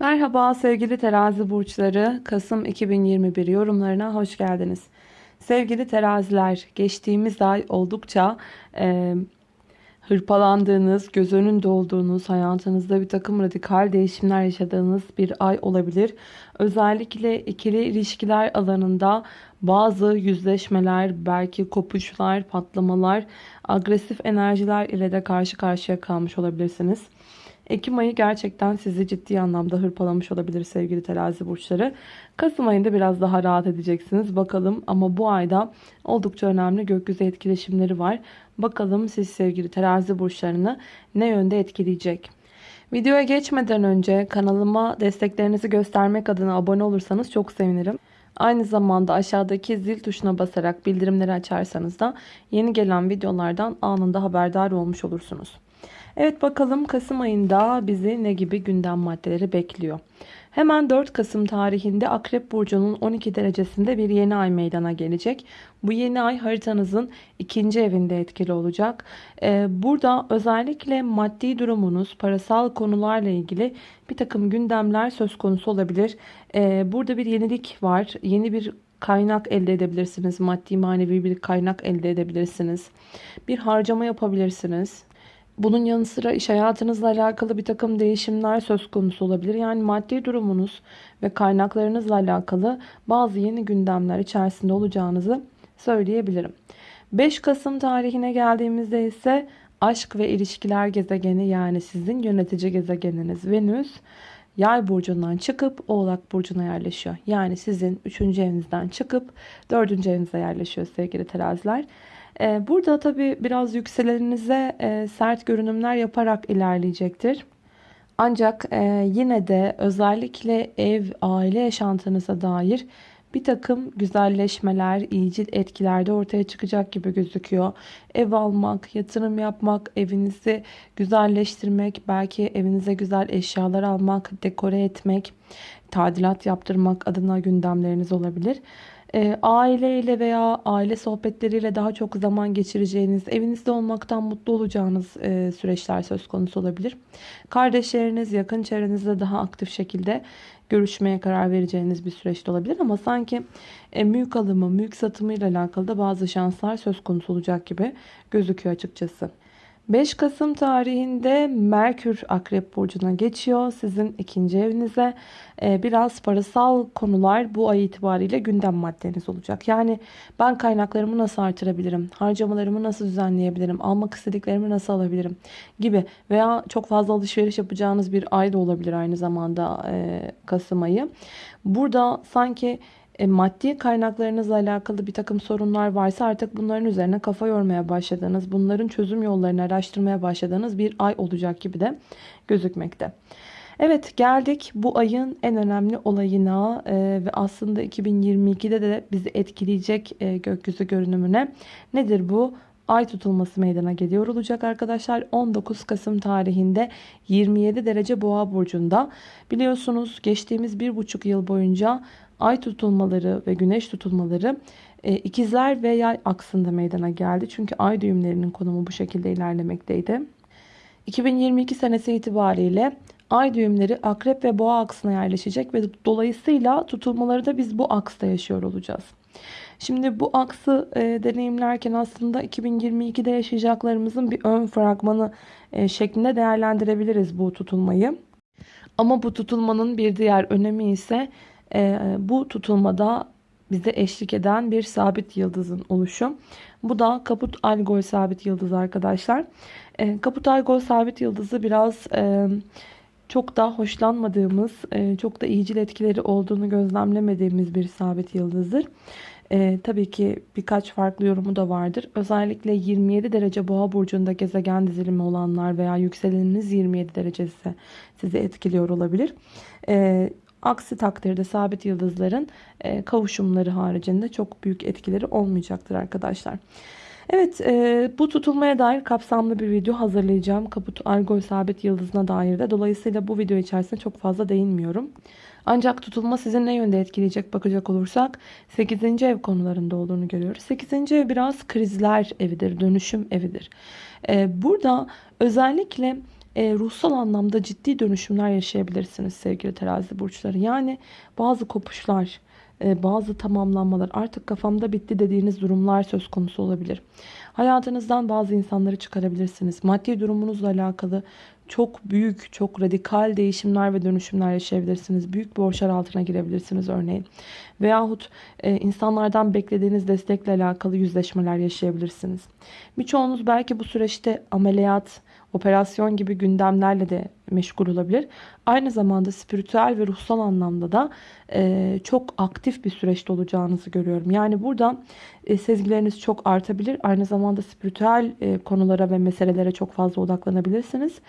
Merhaba sevgili terazi burçları. Kasım 2021 yorumlarına hoş geldiniz. Sevgili teraziler, geçtiğimiz ay oldukça e, hırpalandığınız, göz önünde olduğunuz, hayatınızda bir takım radikal değişimler yaşadığınız bir ay olabilir. Özellikle ikili ilişkiler alanında bazı yüzleşmeler, belki kopuşlar, patlamalar, agresif enerjiler ile de karşı karşıya kalmış olabilirsiniz. Ekim ayı gerçekten sizi ciddi anlamda hırpalamış olabilir sevgili terazi burçları. Kasım ayında biraz daha rahat edeceksiniz. Bakalım ama bu ayda oldukça önemli gökyüzü etkileşimleri var. Bakalım siz sevgili terazi burçlarını ne yönde etkileyecek? Videoya geçmeden önce kanalıma desteklerinizi göstermek adına abone olursanız çok sevinirim. Aynı zamanda aşağıdaki zil tuşuna basarak bildirimleri açarsanız da yeni gelen videolardan anında haberdar olmuş olursunuz. Evet bakalım Kasım ayında bizi ne gibi gündem maddeleri bekliyor. Hemen 4 Kasım tarihinde Akrep Burcu'nun 12 derecesinde bir yeni ay meydana gelecek. Bu yeni ay haritanızın ikinci evinde etkili olacak. Ee, burada özellikle maddi durumunuz, parasal konularla ilgili bir takım gündemler söz konusu olabilir. Ee, burada bir yenilik var. Yeni bir kaynak elde edebilirsiniz. Maddi manevi bir kaynak elde edebilirsiniz. Bir harcama yapabilirsiniz. Bunun yanı sıra iş hayatınızla alakalı bir takım değişimler söz konusu olabilir. Yani maddi durumunuz ve kaynaklarınızla alakalı bazı yeni gündemler içerisinde olacağınızı söyleyebilirim. 5 Kasım tarihine geldiğimizde ise aşk ve ilişkiler gezegeni yani sizin yönetici gezegeniniz Venüs Yay burcundan çıkıp Oğlak burcuna yerleşiyor. Yani sizin 3. evinizden çıkıp 4. evinize yerleşiyor sevgili teraziler. Ee, burada tabi biraz yükseleninize e, sert görünümler yaparak ilerleyecektir. Ancak e, yine de özellikle ev, aile yaşantınıza dair bir takım güzelleşmeler, iyicil etkiler de ortaya çıkacak gibi gözüküyor. Ev almak, yatırım yapmak, evinizi güzelleştirmek, belki evinize güzel eşyalar almak, dekore etmek, tadilat yaptırmak adına gündemleriniz olabilir e, aileyle veya aile sohbetleriyle daha çok zaman geçireceğiniz, evinizde olmaktan mutlu olacağınız e, süreçler söz konusu olabilir. Kardeşleriniz, yakın çevrenizle daha aktif şekilde görüşmeye karar vereceğiniz bir süreçte olabilir. Ama sanki e, mülk alımı, mülk satımı ile alakalı da bazı şanslar söz konusu olacak gibi gözüküyor açıkçası. 5 Kasım tarihinde Merkür Akrep Burcu'na geçiyor. Sizin ikinci evinize ee, biraz parasal konular bu ay itibariyle gündem maddeniz olacak. Yani ben kaynaklarımı nasıl artırabilirim? Harcamalarımı nasıl düzenleyebilirim? Almak istediklerimi nasıl alabilirim? Gibi veya çok fazla alışveriş yapacağınız bir ay da olabilir aynı zamanda e, Kasım ayı. Burada sanki e, maddi kaynaklarınızla alakalı bir takım sorunlar varsa artık bunların üzerine kafa yormaya başladığınız, bunların çözüm yollarını araştırmaya başladığınız bir ay olacak gibi de gözükmekte. Evet geldik bu ayın en önemli olayına e, ve aslında 2022'de de bizi etkileyecek e, gökyüzü görünümüne. Nedir bu? Ay tutulması meydana geliyor olacak arkadaşlar. 19 Kasım tarihinde 27 derece boğa burcunda. Biliyorsunuz geçtiğimiz bir buçuk yıl boyunca ay tutulmaları ve güneş tutulmaları e, ikizler ve yay aksında meydana geldi. Çünkü ay düğümlerinin konumu bu şekilde ilerlemekteydi. 2022 senesi itibariyle ay düğümleri akrep ve boğa aksına yerleşecek ve dolayısıyla tutulmaları da biz bu aksta yaşıyor olacağız. Şimdi bu aksı e, deneyimlerken aslında 2022'de yaşayacaklarımızın bir ön fragmanı e, şeklinde değerlendirebiliriz bu tutulmayı. Ama bu tutulmanın bir diğer önemi ise e, bu tutulmada bize eşlik eden bir sabit yıldızın oluşu. Bu da Kaput Algol sabit yıldız arkadaşlar. E, Kaput Algol sabit yıldızı biraz... E, çok da hoşlanmadığımız, e, çok da iyicil etkileri olduğunu gözlemlemediğimiz bir sabit yıldızdır. E, tabii ki birkaç farklı yorumu da vardır. Özellikle 27 derece boğa burcunda gezegen dizilimi olanlar veya yükseleniniz 27 derecesi sizi etkiliyor olabilir. E, aksi takdirde sabit yıldızların e, kavuşumları haricinde çok büyük etkileri olmayacaktır arkadaşlar. Evet e, bu tutulmaya dair kapsamlı bir video hazırlayacağım. Kaput Algol sabit yıldızına dair de. Dolayısıyla bu video içerisinde çok fazla değinmiyorum. Ancak tutulma sizin ne yönde etkileyecek bakacak olursak 8. ev konularında olduğunu görüyoruz. 8. ev biraz krizler evidir, dönüşüm evidir. E, burada özellikle e, ruhsal anlamda ciddi dönüşümler yaşayabilirsiniz sevgili terazi burçları. Yani bazı kopuşlar, bazı tamamlanmalar artık kafamda bitti dediğiniz durumlar söz konusu olabilir. Hayatınızdan bazı insanları çıkarabilirsiniz. Maddi durumunuzla alakalı çok büyük, çok radikal değişimler ve dönüşümler yaşayabilirsiniz. Büyük borçlar altına girebilirsiniz örneğin. Veyahut e, insanlardan beklediğiniz destekle alakalı yüzleşmeler yaşayabilirsiniz. Birçoğunuz belki bu süreçte ameliyat, operasyon gibi gündemlerle de meşgul olabilir. Aynı zamanda spiritüel ve ruhsal anlamda da e, çok aktif bir süreçte olacağınızı görüyorum. Yani burada e, sezgileriniz çok artabilir. Aynı zamanda spiritüel e, konulara ve meselelere çok fazla odaklanabilirsiniz.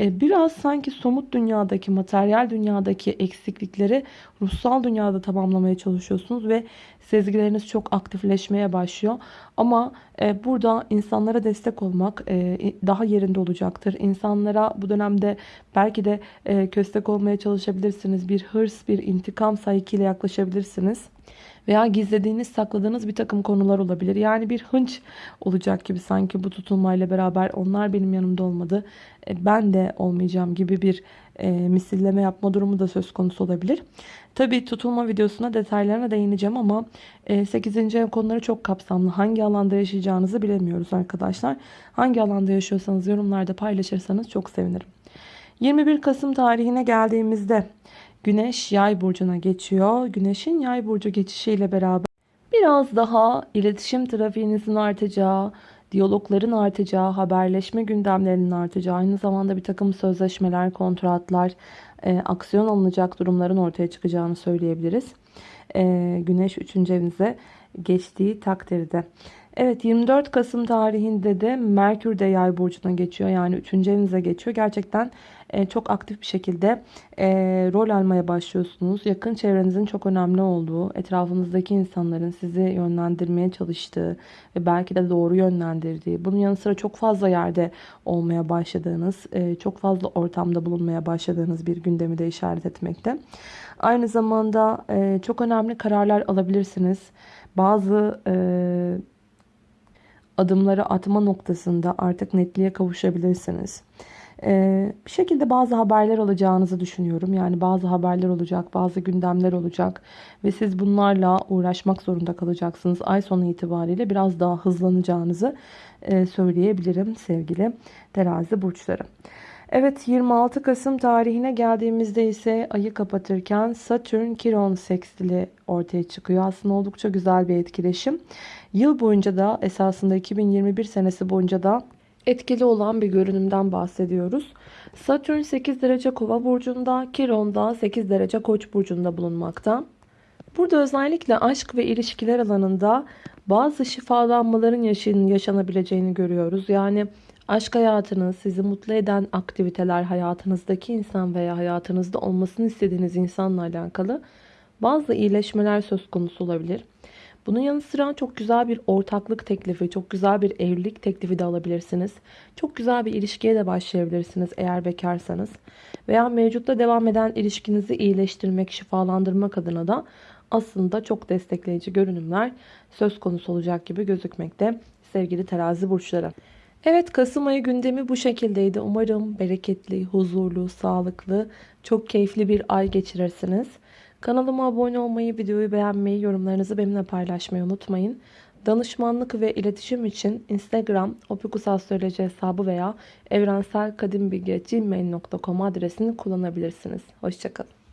E, biraz sanki somut dünyadaki, materyal dünyadaki eksiklikleri ruhsal dünyada tamamlamaya çalışıyorsunuz ve sezgileriniz çok aktifleşmeye başlıyor. Ama e, burada insanlara destek olmak e, daha yerinde olacaktır. İnsanlara bu dönemde belki de köstek olmaya çalışabilirsiniz. Bir hırs, bir intikam sayıkıyla yaklaşabilirsiniz veya gizlediğiniz, sakladığınız bir takım konular olabilir. Yani bir hınç olacak gibi sanki bu tutulmayla beraber onlar benim yanımda olmadı, e, ben de olmayacağım gibi bir e, misilleme yapma durumu da söz konusu olabilir. Tabi tutulma videosuna detaylarına değineceğim ama e, 8. ev konuları çok kapsamlı. Hangi alanda yaşayacağınızı bilemiyoruz arkadaşlar. Hangi alanda yaşıyorsanız yorumlarda paylaşırsanız çok sevinirim. 21 Kasım tarihine geldiğimizde Güneş yay burcuna geçiyor. Güneşin yay burcu geçişiyle beraber biraz daha iletişim trafiğinizin artacağı, diyalogların artacağı, haberleşme gündemlerinin artacağı, aynı zamanda bir takım sözleşmeler, kontratlar, e, aksiyon alınacak durumların ortaya çıkacağını söyleyebiliriz. E, güneş 3. evinize geçtiği takdirde. Evet 24 Kasım tarihinde de Merkür de yay burcuna geçiyor. Yani 3. evinize geçiyor. Gerçekten e, çok aktif bir şekilde e, rol almaya başlıyorsunuz. Yakın çevrenizin çok önemli olduğu, etrafınızdaki insanların sizi yönlendirmeye çalıştığı ve belki de doğru yönlendirdiği, bunun yanı sıra çok fazla yerde olmaya başladığınız, e, çok fazla ortamda bulunmaya başladığınız bir gündemi de işaret etmekte. Aynı zamanda e, çok önemli kararlar alabilirsiniz. Bazı e, adımları atma noktasında artık netliğe kavuşabilirsiniz. Ee, bir şekilde bazı haberler alacağınızı düşünüyorum. Yani bazı haberler olacak, bazı gündemler olacak ve siz bunlarla uğraşmak zorunda kalacaksınız. Ay sonu itibariyle biraz daha hızlanacağınızı e, söyleyebilirim sevgili terazi burçları. Evet 26 Kasım tarihine geldiğimizde ise ayı kapatırken Satürn Kiron sekstili ortaya çıkıyor. Aslında oldukça güzel bir etkileşim. Yıl boyunca da esasında 2021 senesi boyunca da etkili olan bir görünümden bahsediyoruz. Satürn 8 derece kova burcunda, Kiron da 8 derece koç burcunda bulunmakta. Burada özellikle aşk ve ilişkiler alanında bazı şifalanmaların yaşanabileceğini görüyoruz. Yani aşk hayatınız, sizi mutlu eden aktiviteler, hayatınızdaki insan veya hayatınızda olmasını istediğiniz insanla alakalı bazı iyileşmeler söz konusu olabilir. Bunun yanı sıra çok güzel bir ortaklık teklifi, çok güzel bir evlilik teklifi de alabilirsiniz. Çok güzel bir ilişkiye de başlayabilirsiniz eğer bekarsanız. Veya mevcutta devam eden ilişkinizi iyileştirmek, şifalandırmak adına da aslında çok destekleyici görünümler söz konusu olacak gibi gözükmekte sevgili terazi burçları. Evet Kasım ayı gündemi bu şekildeydi. Umarım bereketli, huzurlu, sağlıklı, çok keyifli bir ay geçirirsiniz. Kanalıma abone olmayı, videoyu beğenmeyi, yorumlarınızı benimle paylaşmayı unutmayın. Danışmanlık ve iletişim için Instagram opikusastroloji hesabı veya evrenselkadimbilgi.gmail.com adresini kullanabilirsiniz. Hoşçakalın.